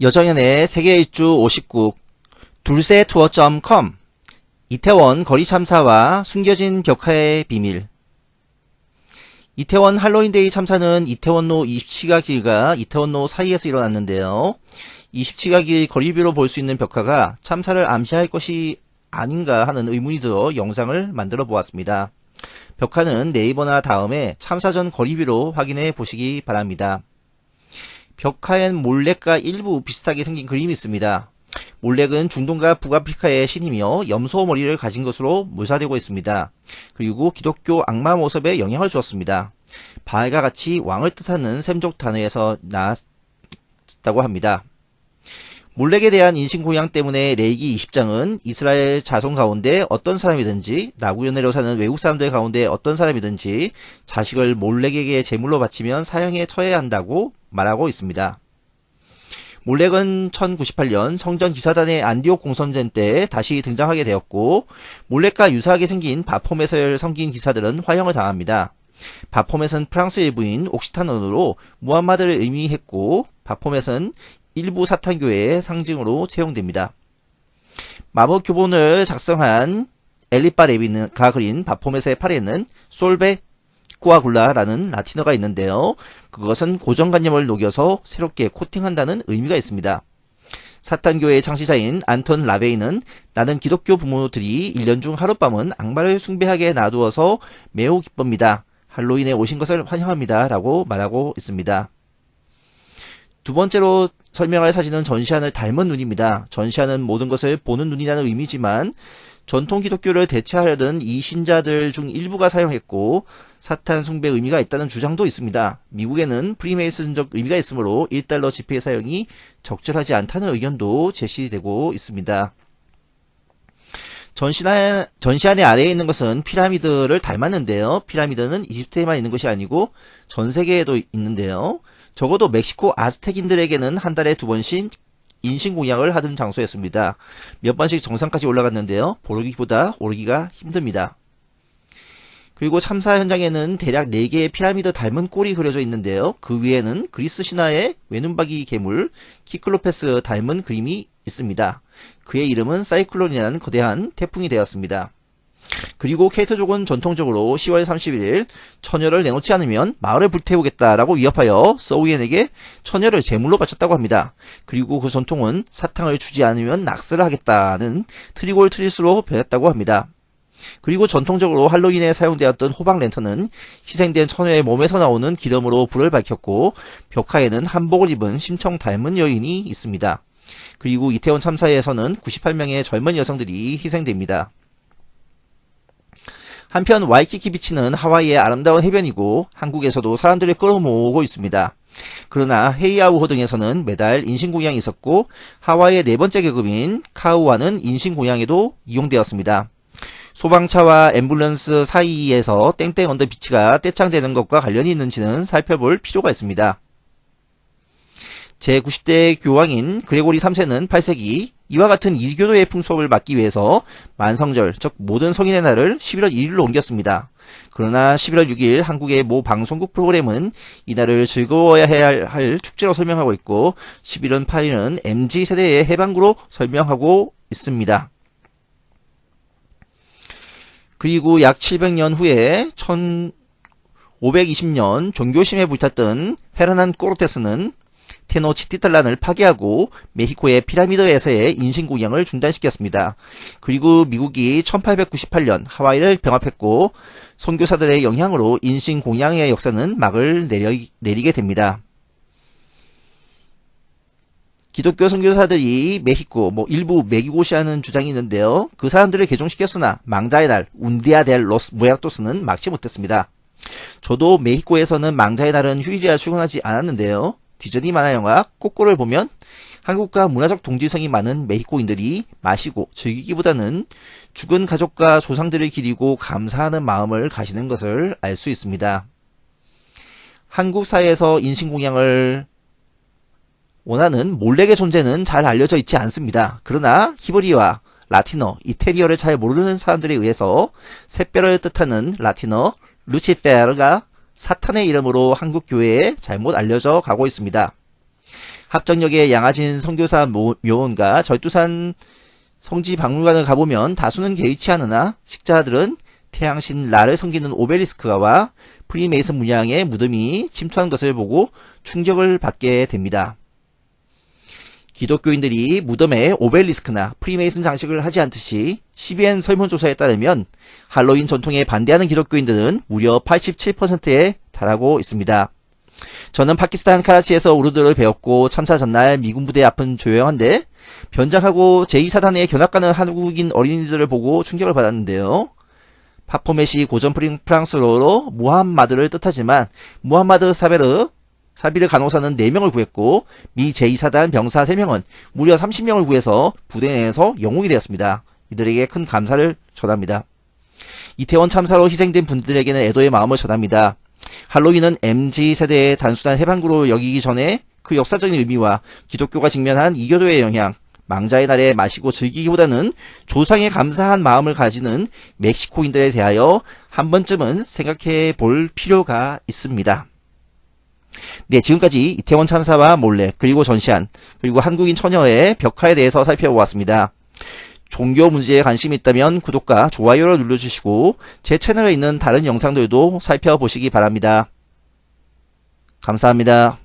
여정연의 세계 일주 59 둘세투어.com 이태원 거리 참사와 숨겨진 벽화의 비밀 이태원 할로윈데이 참사는 이태원로 27가 길과 이태원로 사이에서 일어났는데요. 27가 길 거리뷰로 볼 수 있는 벽화가 참사를 암시할 것이 아닌가 하는 의문이 들어 영상을 만들어 보았습니다. 벽화는 네이버나 다음에 참사 전 거리뷰로 확인해 보시기 바랍니다. 벽화엔 몰렉과 일부 비슷하게 생긴 그림이 있습니다. 몰렉은 중동과 북아프리카의 신이며 염소 머리를 가진 것으로 묘사되고 있습니다. 그리고 기독교 악마 모습에 영향을 주었습니다. 바알과 같이 왕을 뜻하는 셈족 단어에서 나왔다고 합니다. 몰렉에 대한 인신공양 때문에 레이기 20장은 이스라엘 자손 가운데 어떤 사람이든지 나구연애로 사는 외국 사람들 가운데 어떤 사람이든지 자식을 몰렉에게 제물로 바치면 사형에 처해야 한다고 말하고 있습니다. 몰렉은 1098년 성전 기사단의 안디옥 공선전 때 다시 등장하게 되었고 몰렉과 유사하게 생긴 바포멧을 섬긴 기사들은 화형을 당합니다. 바포멧은 프랑스 일부인 옥시탄 언어로 무함마드를 의미했고 바포멧은 일부 사탄교회의 상징으로 채용됩니다. 마법 교본을 작성한 엘리파 레비가 그린 바포멧의 팔에는 솔베 코아굴라라는 라틴어가 있는데요. 그것은 고정관념을 녹여서 새롭게 코팅한다는 의미가 있습니다. 사탄교회의 창시자인 안톤 라베이는 나는 기독교 부모들이 1년 중 하룻밤은 악마를 숭배하게 놔두어서 매우 기쁩니다. 할로윈에 오신 것을 환영합니다. 라고 말하고 있습니다. 두 번째로 설명할 사진은 전시안을 닮은 눈입니다. 전시안은 모든 것을 보는 눈이라는 의미지만 전통 기독교를 대체하려던 이 신자들 중 일부가 사용했고 사탄 숭배 의미가 있다는 주장도 있습니다. 미국에는 프리메이슨적 의미가 있으므로 1달러 지폐 사용이 적절하지 않다는 의견도 제시되고 있습니다. 전시안, 전시안의 아래에 있는 것은 피라미드를 닮았는데요. 피라미드는 이집트에만 있는 것이 아니고 전 세계에도 있는데요. 적어도 멕시코 아스텍인들에게는 한 달에 두 번씩 인신공양을 하던 장소였습니다. 몇 번씩 정상까지 올라갔는데요. 보르기보다 오르기가 힘듭니다. 그리고 참사 현장에는 대략 4개의 피라미드 닮은 꼴이 그려져 있는데요. 그 위에는 그리스 신화의 외눈박이 괴물 키클로페스 닮은 그림이 있습니다. 그의 이름은 사이클론이라는 거대한 태풍이 되었습니다. 그리고 케이트족은 전통적으로 10월 31일 처녀를 내놓지 않으면 마을을 불태우겠다라고 위협하여 서우엔에게 처녀를 제물로 바쳤다고 합니다. 그리고 그 전통은 사탕을 주지 않으면 낙서를 하겠다는 trick or treat로 변했다고 합니다. 그리고 전통적으로 할로윈에 사용되었던 호박 랜턴은 희생된 처녀의 몸에서 나오는 기름으로 불을 밝혔고 벽화에는 한복을 입은 심청 닮은 여인이 있습니다. 그리고 이태원 참사에서는 98명의 젊은 여성들이 희생됩니다. 한편 와이키키 비치는 하와이의 아름다운 해변이고 한국에서도 사람들을 끌어모으고 있습니다. 그러나 헤이아우호 등에서는 매달 인신공양이 있었고 하와이의 네 번째 계급인 카우아는 인신공양에도 이용되었습니다. 소방차와 앰뷸런스 사이에서 땡땡 on the beach가 떼창되는 것과 관련이 있는지는 살펴볼 필요가 있습니다. 제90대 교황인 그레고리 3세는 8세기 이와 같은 이교도의 풍속을 막기 위해서 만성절, 즉 모든 성인의 날을 11월 1일로 옮겼습니다. 그러나 11월 6일 한국의 모 방송국 프로그램은 이날을 즐거워야 해야 할 축제로 설명하고 있고 11월 8일은 MZ세대의 해방구로 설명하고 있습니다. 그리고 약 700년 후에 1520년 종교심에 불탔던 헤르난 꼬르테스는 테노치티탈란을 파괴하고 메히코의 피라미드에서의 인신공양을 중단시켰습니다. 그리고 미국이 1898년 하와이를 병합했고 선교사들의 영향으로 인신공양의 역사는 막을 내려, 내리게 됩니다. 기독교 선교사들이 메히코, 뭐 일부 메기고시하는 주장이 있는데요. 그 사람들을 개종시켰으나 망자의 날, 운디아 델 로스 무야토스는 막지 못했습니다. 저도 메히코에서는 망자의 날은 휴일이라 출근하지 않았는데요. 디즈니 만화 영화 꼬꼬를 보면 한국과 문화적 동질성이 많은 메히코인들이 마시고 즐기기보다는 죽은 가족과 조상들을 기리고 감사하는 마음을 가시는 것을 알 수 있습니다. 한국 사회에서 인신공양을 원하는 몰렉의 존재는 잘 알려져 있지 않습니다. 그러나 히브리와 라틴어, 이태리어를 잘 모르는 사람들에 의해서 샛별을 뜻하는 라틴어 루치페르가 사탄의 이름으로 한국 교회에 잘못 알려져 가고 있습니다. 합정역의 양아진 선교사 모- 묘원과 절두산 성지 박물관을 가보면 다수는 개의치 않으나 식자들은 태양신 라를 섬기는 오벨리스크와 프리메이슨 문양의 무덤이 침투한 것을 보고 충격을 받게 됩니다. 기독교인들이 무덤에 오벨리스크나 프리메이슨 장식을 하지 않듯이 CBN 설문조사에 따르면 할로윈 전통에 반대하는 기독교인들은 무려 87%에 달하고 있습니다. 저는 파키스탄 카라치에서 우르드를 배웠고 참사 전날 미군 부대 앞은 조용한데 변장하고 제2사단에 견학가는 한국인 어린이들을 보고 충격을 받았는데요. 파포맷이 고전 프랑스어로 무함마드를 뜻하지만 무함마드 사베르 사비르 간호사는 4명을 구했고 미 제2사단 병사 3명은 무려 30명을 구해서 부대 내에서 영웅이 되었습니다. 이들에게 큰 감사를 전합니다. 이태원 참사로 희생된 분들에게는 애도의 마음을 전합니다. 할로윈은 MZ세대의 단순한 해방구로 여기기 전에 그 역사적인 의미와 기독교가 직면한 이교도의 영향, 망자의 날에 마시고 즐기기보다는 조상에 감사한 마음을 가지는 멕시코인들에 대하여 한 번쯤은 생각해 볼 필요가 있습니다. 네, 지금까지 이태원 참사와 몰래, 그리고 전시안, 그리고 한국인 처녀의 벽화에 대해서 살펴보았습니다. 종교 문제에 관심이 있다면 구독과 좋아요를 눌러주시고 제 채널에 있는 다른 영상들도 살펴보시기 바랍니다. 감사합니다.